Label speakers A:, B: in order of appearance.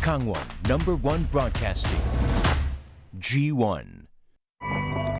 A: Kangwon number one broadcasting. G1.